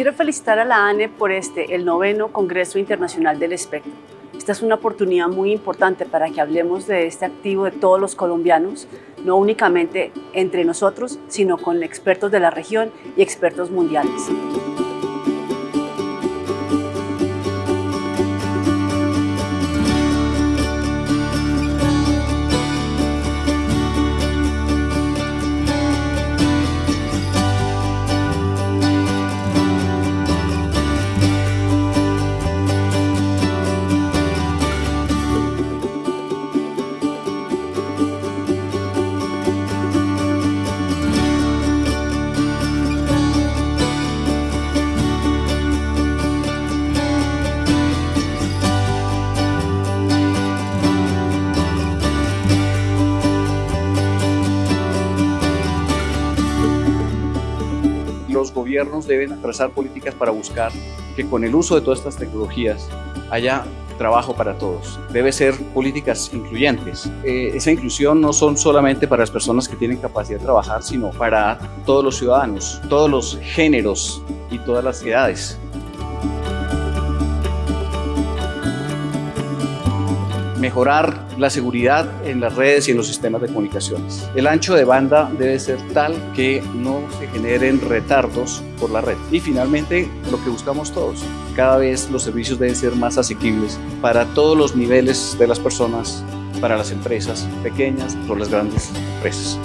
Quiero felicitar a la ANE por este, el noveno Congreso Internacional del Espectro. Esta es una oportunidad muy importante para que hablemos de este activo de todos los colombianos, no únicamente entre nosotros, sino con expertos de la región y expertos mundiales. Los gobiernos deben trazar políticas para buscar que con el uso de todas estas tecnologías haya trabajo para todos. Debe ser políticas incluyentes. Eh, esa inclusión no son solamente para las personas que tienen capacidad de trabajar, sino para todos los ciudadanos, todos los géneros y todas las edades. Mejorar la seguridad en las redes y en los sistemas de comunicaciones. El ancho de banda debe ser tal que no se generen retardos por la red. Y finalmente, lo que buscamos todos, cada vez los servicios deben ser más asequibles para todos los niveles de las personas, para las empresas pequeñas, por las grandes empresas.